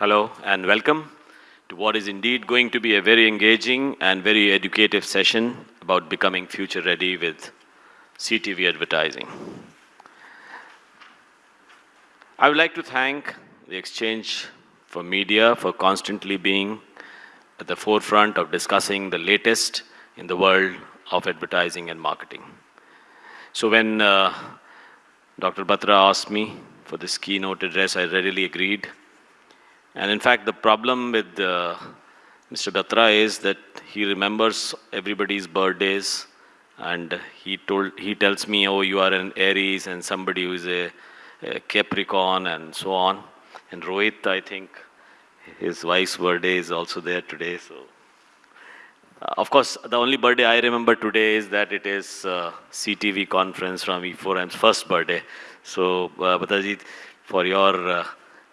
Hello and welcome to what is indeed going to be a very engaging and very educative session about becoming future ready with CTV advertising. I would like to thank the Exchange for Media for constantly being at the forefront of discussing the latest in the world of advertising and marketing. So when uh, Dr. Batra asked me for this keynote address, I readily agreed. And in fact, the problem with uh, Mr. Batra is that he remembers everybody's birthdays and he told he tells me, oh, you are an Aries and somebody who is a, a Capricorn and so on. And Rohit, I think, his wife's birthday is also there today. So, uh, of course, the only birthday I remember today is that it is uh, CTV conference from E4M's first birthday. So, uh, for your uh,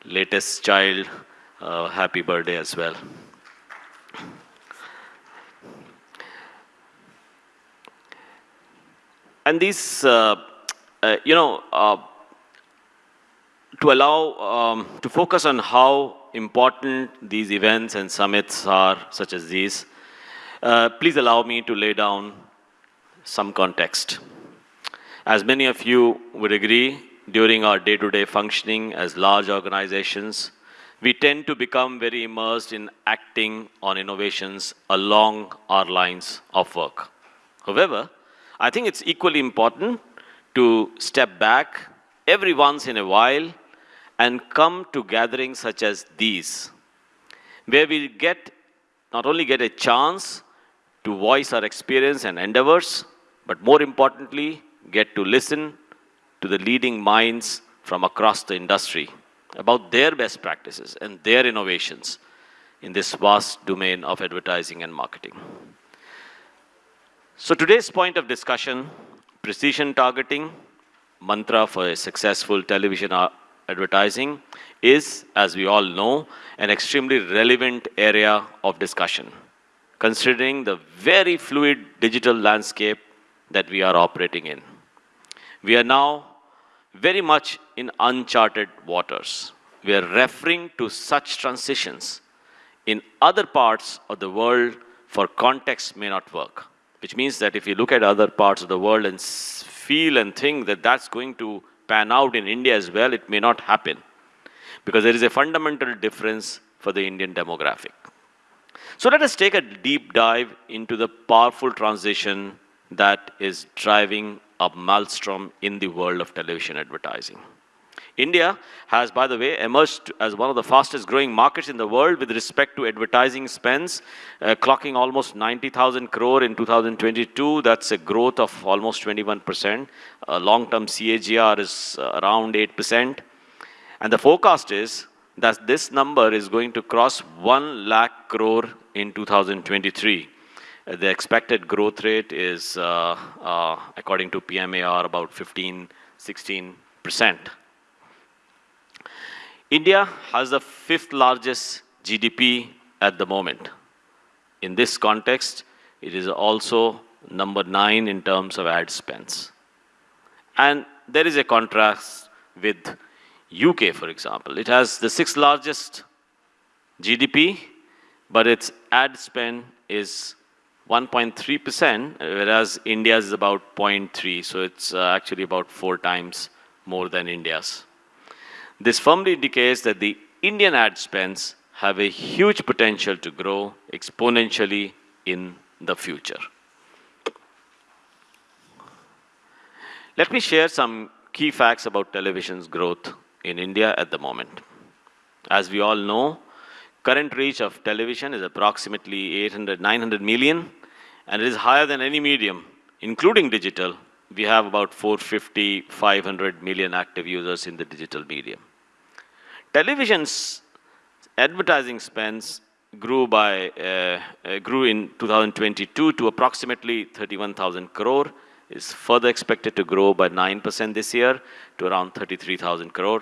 latest child, uh, happy birthday as well. And these, uh, uh, you know, uh, to allow, um, to focus on how important these events and summits are, such as these, uh, please allow me to lay down some context. As many of you would agree, during our day-to-day -day functioning as large organizations, we tend to become very immersed in acting on innovations along our lines of work. However, I think it's equally important to step back every once in a while and come to gatherings such as these, where we get, not only get a chance to voice our experience and endeavors, but more importantly, get to listen to the leading minds from across the industry about their best practices and their innovations in this vast domain of advertising and marketing. So today's point of discussion, precision targeting, mantra for a successful television advertising is, as we all know, an extremely relevant area of discussion, considering the very fluid digital landscape that we are operating in. We are now very much in uncharted waters. We are referring to such transitions in other parts of the world for context may not work, which means that if you look at other parts of the world and feel and think that that's going to pan out in India as well, it may not happen because there is a fundamental difference for the Indian demographic. So let us take a deep dive into the powerful transition that is driving a maelstrom in the world of television advertising. India has, by the way, emerged as one of the fastest growing markets in the world with respect to advertising spends, uh, clocking almost 90,000 crore in 2022. That's a growth of almost 21%. Uh, Long-term CAGR is uh, around 8%. And the forecast is that this number is going to cross 1 lakh crore in 2023. Uh, the expected growth rate is, uh, uh, according to PMAR, about 15, 16%. India has the fifth largest GDP at the moment. In this context, it is also number nine in terms of ad spends. And there is a contrast with UK, for example. It has the sixth largest GDP, but its ad spend is 1.3%, whereas India's is about 0.3, so it's uh, actually about four times more than India's. This firmly indicates that the Indian ad spends have a huge potential to grow exponentially in the future. Let me share some key facts about television's growth in India at the moment. As we all know, current reach of television is approximately 800, 900 million, and it is higher than any medium, including digital. We have about 450, 500 million active users in the digital medium. Television's advertising spends grew by uh, uh, grew in 2022 to approximately 31,000 crore. Is further expected to grow by 9% this year to around 33,000 crore.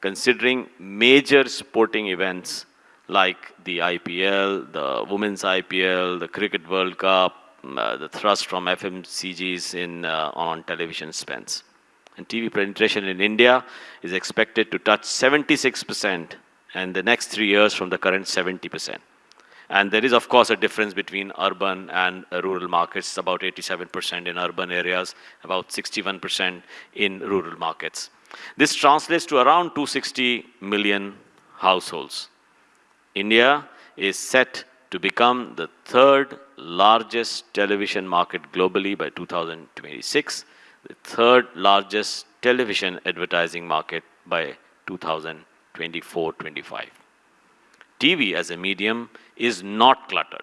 Considering major sporting events like the IPL, the Women's IPL, the Cricket World Cup, uh, the thrust from FMCGs in uh, on television spends. And TV penetration in India is expected to touch 76% and the next three years from the current 70%. And there is, of course, a difference between urban and rural markets, about 87% in urban areas, about 61% in rural markets. This translates to around 260 million households. India is set to become the third largest television market globally by 2026, the third largest television advertising market by 2024-25. TV as a medium is not cluttered.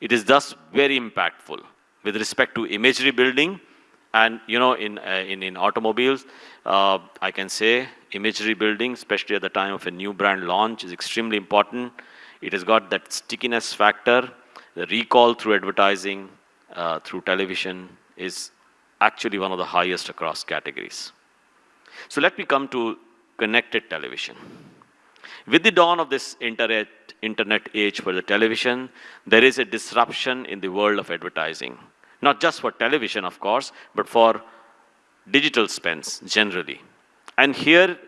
It is thus very impactful with respect to imagery building and, you know, in, uh, in, in automobiles, uh, I can say imagery building, especially at the time of a new brand launch, is extremely important. It has got that stickiness factor. The recall through advertising, uh, through television is actually one of the highest across categories. So let me come to connected television. With the dawn of this internet, internet age for the television, there is a disruption in the world of advertising. Not just for television, of course, but for digital spends generally. And here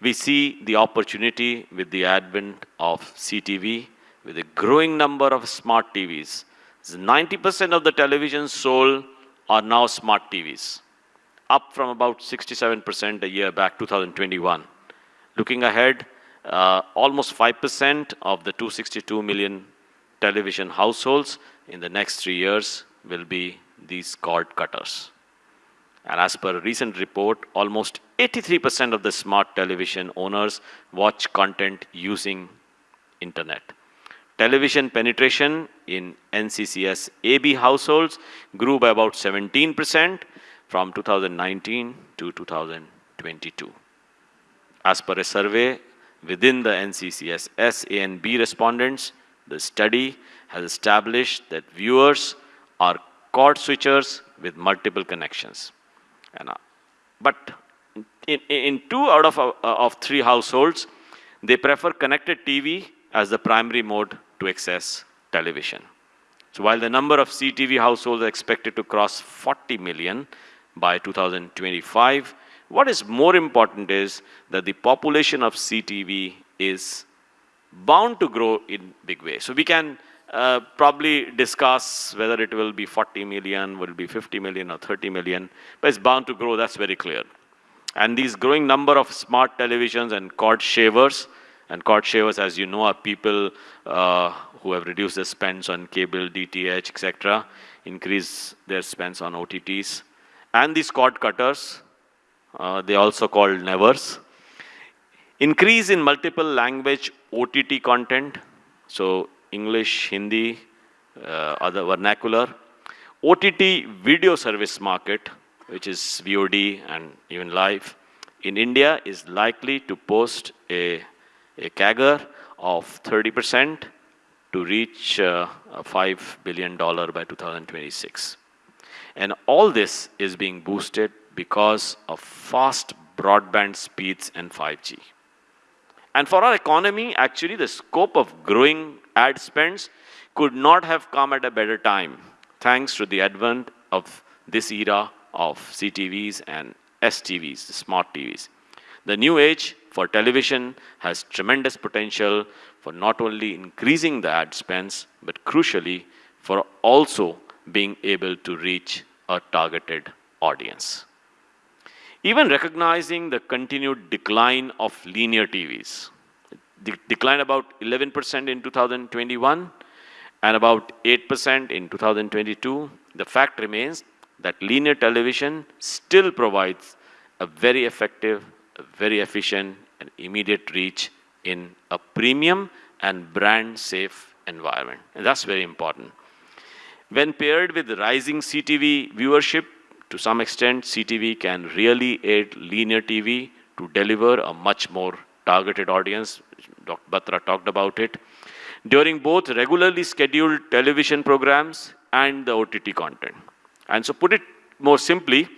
we see the opportunity with the advent of CTV, with a growing number of smart TVs. 90% of the televisions sold are now smart TVs, up from about 67% a year back, 2021. Looking ahead, uh, almost 5% of the 262 million television households in the next three years will be these cord cutters. And as per a recent report, almost 83% of the smart television owners watch content using internet. Television penetration in NCCS AB households grew by about 17% from 2019 to 2022. As per a survey within the NCCS S, A, and B respondents, the study has established that viewers are cord switchers with multiple connections. And, uh, but in, in, two out of, uh, of three households, they prefer connected TV as the primary mode to access television. So while the number of CTV households are expected to cross 40 million by 2025, what is more important is that the population of CTV is bound to grow in big way. So we can uh, probably discuss whether it will be 40 million, will be 50 million or 30 million, but it's bound to grow, that's very clear. And these growing number of smart televisions and cord shavers, and cord shavers, as you know, are people uh, who have reduced their spends on cable, DTH, etc., increase their spends on OTTs. And these cord cutters, uh, they also called nevers. Increase in multiple language OTT content, so English, Hindi, uh, other vernacular. OTT video service market, which is VOD and even live, in India is likely to post a, a CAGR of 30% to reach uh, $5 billion by 2026. And all this is being boosted because of fast broadband speeds and 5G. And for our economy, actually, the scope of growing ad spends could not have come at a better time, thanks to the advent of this era of CTVs and STVs, smart TVs. The new age for television has tremendous potential for not only increasing the ad spends, but crucially, for also being able to reach a targeted audience. Even recognizing the continued decline of linear TVs, de declined about 11% in 2021 and about 8% in 2022, the fact remains that linear television still provides a very effective, very efficient and immediate reach in a premium and brand safe environment. And that's very important. When paired with rising CTV viewership, to some extent, CTV can really aid linear TV to deliver a much more targeted audience. Dr. Batra talked about it. During both regularly scheduled television programs and the OTT content. And so put it more simply,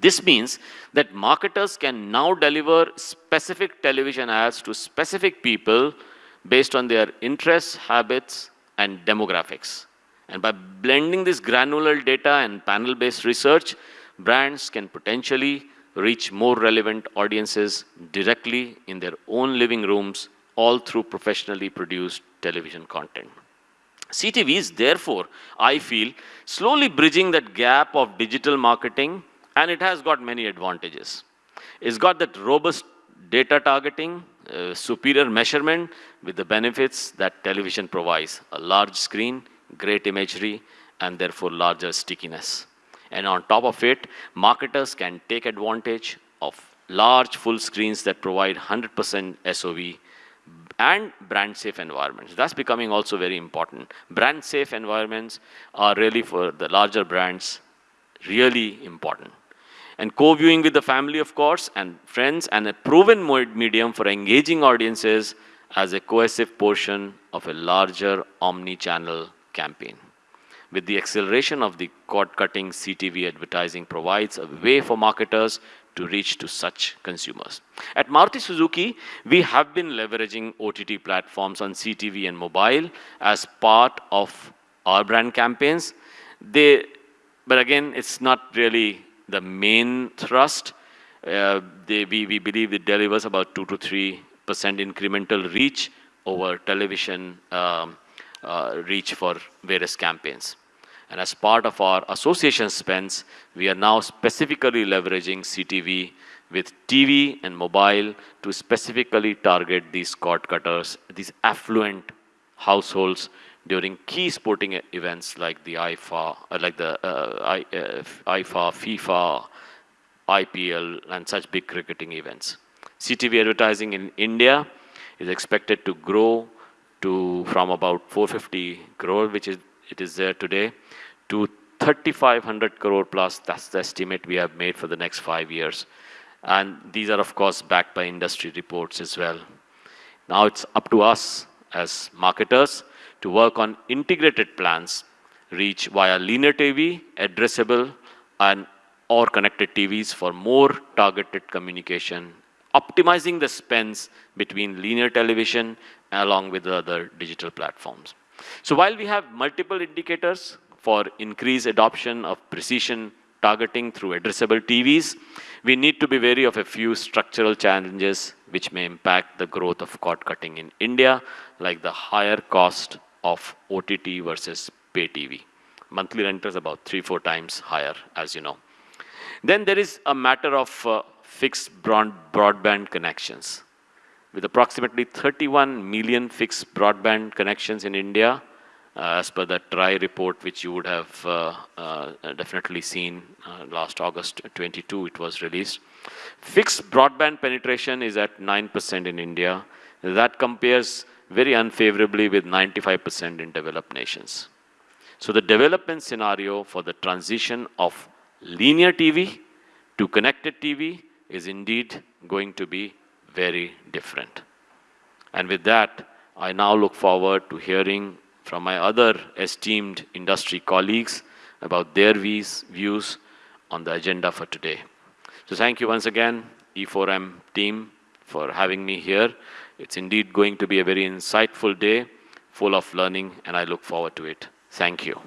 this means that marketers can now deliver specific television ads to specific people based on their interests, habits, and demographics. And by blending this granular data and panel-based research, brands can potentially reach more relevant audiences directly in their own living rooms all through professionally produced television content. CTV is therefore, I feel, slowly bridging that gap of digital marketing and it has got many advantages. It's got that robust data targeting, uh, superior measurement with the benefits that television provides. A large screen, great imagery, and therefore larger stickiness. And on top of it, marketers can take advantage of large full screens that provide 100% SOV and brand safe environments. That's becoming also very important. Brand safe environments are really for the larger brands really important. And co-viewing with the family, of course, and friends, and a proven medium for engaging audiences as a cohesive portion of a larger omni-channel campaign. With the acceleration of the cord-cutting CTV advertising provides a way for marketers to reach to such consumers. At Maruti Suzuki, we have been leveraging OTT platforms on CTV and mobile as part of our brand campaigns. They, but again, it's not really the main thrust. Uh, they, we, we believe it delivers about 2 to 3% incremental reach over television um, uh, reach for various campaigns. And as part of our association spends, we are now specifically leveraging CTV with TV and mobile to specifically target these cord cutters, these affluent households during key sporting events like the IFA, uh, like the uh, I, uh, IFA, FIFA, IPL, and such big cricketing events. CTV advertising in India is expected to grow to from about 450 crore, which is it is there today, to 3,500 crore plus. That's the estimate we have made for the next five years. And these are, of course, backed by industry reports as well. Now it's up to us as marketers to work on integrated plans, reach via linear TV, addressable, and or connected TVs for more targeted communication, optimizing the spends between linear television along with the other digital platforms. So while we have multiple indicators for increased adoption of precision targeting through addressable TVs, we need to be wary of a few structural challenges which may impact the growth of cord cutting in India, like the higher cost of OTT versus pay TV. Monthly rent is about three, four times higher, as you know. Then there is a matter of uh, fixed broad broadband connections. With approximately 31 million fixed broadband connections in India, uh, as per the TRAI report, which you would have uh, uh, definitely seen uh, last August 22, it was released. Fixed broadband penetration is at 9% in India. That compares very unfavorably with 95% in developed nations. So the development scenario for the transition of linear TV to connected TV is indeed going to be very different. And with that, I now look forward to hearing from my other esteemed industry colleagues about their views, on the agenda for today. So thank you once again, E4M team, for having me here. It's indeed going to be a very insightful day, full of learning, and I look forward to it. Thank you.